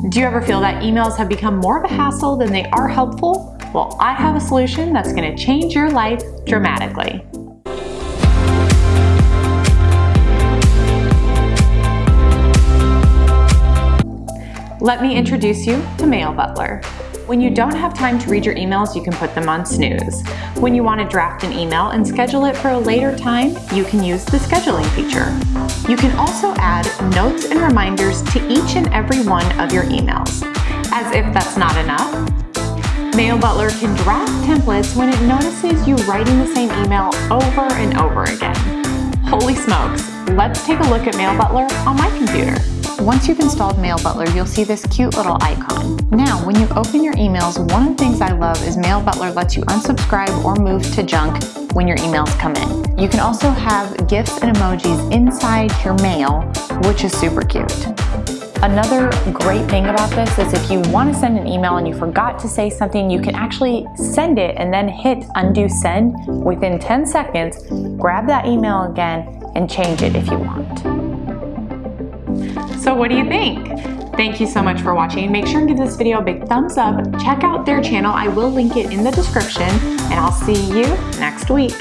Do you ever feel that emails have become more of a hassle than they are helpful? Well, I have a solution that's going to change your life dramatically. Let me introduce you to Mail Butler. When you don't have time to read your emails, you can put them on snooze. When you want to draft an email and schedule it for a later time, you can use the scheduling feature. You can also add notes and reminders to each and every one of your emails. As if that's not enough, Mail Butler can draft templates when it notices you writing the same email over and over again. Holy smokes, let's take a look at Mail Butler on my computer. Once you've installed Mail Butler, you'll see this cute little icon. Now, when you open your emails, one of the things I love is Mail Butler lets you unsubscribe or move to junk when your emails come in. You can also have GIFs and emojis inside your mail, which is super cute. Another great thing about this is if you want to send an email and you forgot to say something, you can actually send it and then hit undo send within 10 seconds, grab that email again, and change it if you want. So what do you think? Thank you so much for watching. Make sure and give this video a big thumbs up. Check out their channel. I will link it in the description and I'll see you next week.